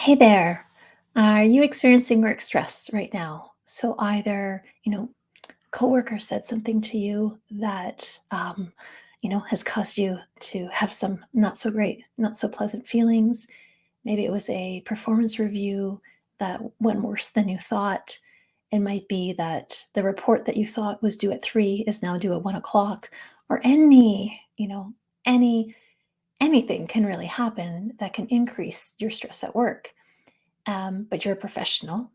Hey there. Are you experiencing work stress right now? So either, you know, coworker said something to you that, um, you know, has caused you to have some not so great, not so pleasant feelings. Maybe it was a performance review that went worse than you thought. It might be that the report that you thought was due at three is now due at one o'clock, or any, you know, any anything can really happen that can increase your stress at work um, but you're a professional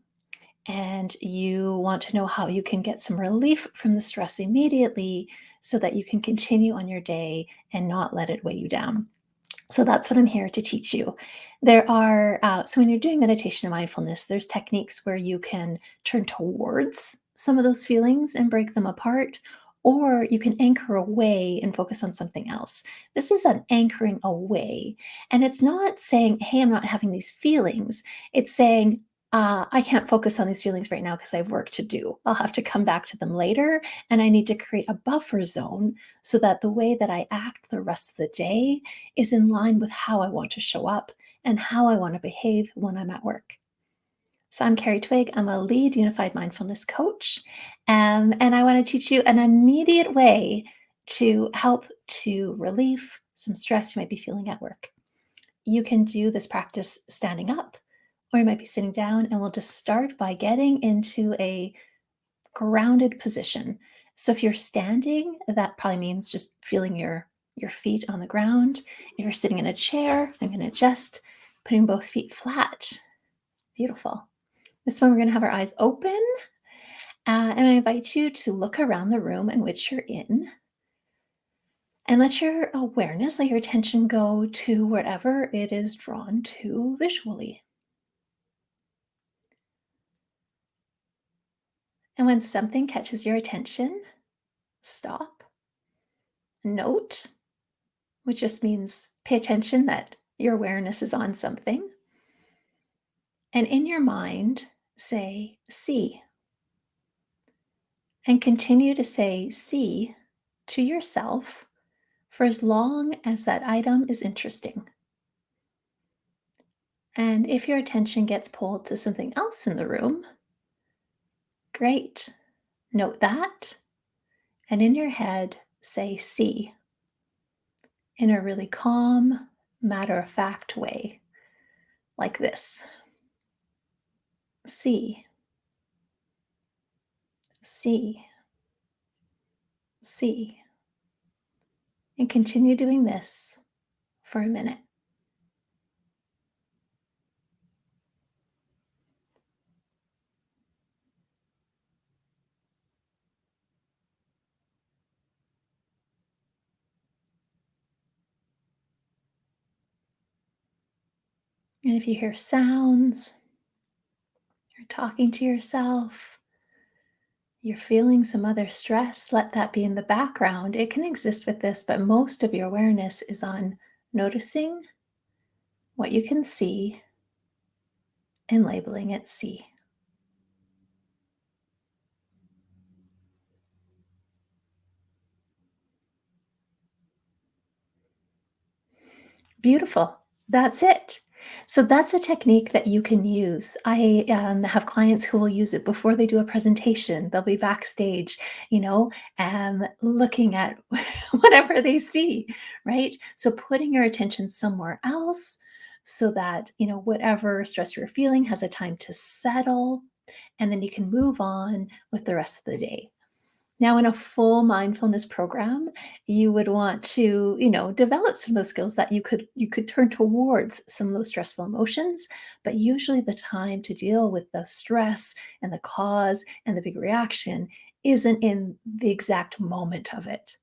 and you want to know how you can get some relief from the stress immediately so that you can continue on your day and not let it weigh you down. So that's what I'm here to teach you. There are, uh, so when you're doing meditation and mindfulness, there's techniques where you can turn towards some of those feelings and break them apart, or you can anchor away and focus on something else. This is an anchoring away. And it's not saying, hey, I'm not having these feelings. It's saying, uh, I can't focus on these feelings right now because I have work to do. I'll have to come back to them later. And I need to create a buffer zone so that the way that I act the rest of the day is in line with how I want to show up and how I want to behave when I'm at work. So I'm Carrie Twig. I'm a lead unified mindfulness coach. Um, and I want to teach you an immediate way to help to relieve some stress you might be feeling at work. You can do this practice standing up, or you might be sitting down, and we'll just start by getting into a grounded position. So if you're standing, that probably means just feeling your, your feet on the ground. If you're sitting in a chair, I'm going to adjust, putting both feet flat. Beautiful. This one, we're going to have our eyes open. Uh, and I invite you to look around the room in which you're in and let your awareness, let your attention go to wherever it is drawn to visually. And when something catches your attention, stop, note, which just means pay attention that your awareness is on something. And in your mind, say see. And continue to say see to yourself for as long as that item is interesting. And if your attention gets pulled to something else in the room, great. Note that. And in your head, say see in a really calm, matter of fact way, like this. See, see, see. And continue doing this for a minute. And if you hear sounds, you're talking to yourself, you're feeling some other stress, let that be in the background. It can exist with this, but most of your awareness is on noticing what you can see and labeling it see. Beautiful. That's it. So that's a technique that you can use. I um, have clients who will use it before they do a presentation. They'll be backstage, you know, and looking at whatever they see, right? So putting your attention somewhere else so that, you know, whatever stress you're feeling has a time to settle, and then you can move on with the rest of the day. Now, in a full mindfulness program, you would want to, you know, develop some of those skills that you could you could turn towards some of those stressful emotions. But usually the time to deal with the stress and the cause and the big reaction isn't in the exact moment of it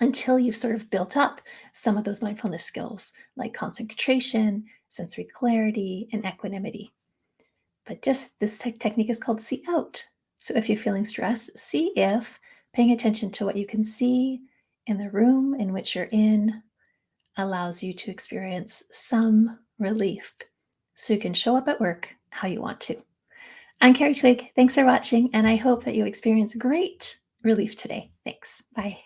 until you've sort of built up some of those mindfulness skills like concentration, sensory clarity, and equanimity. But just this te technique is called see out. So if you're feeling stress, see if paying attention to what you can see in the room in which you're in allows you to experience some relief so you can show up at work how you want to. I'm Carrie Twig. Thanks for watching, and I hope that you experience great relief today. Thanks. Bye.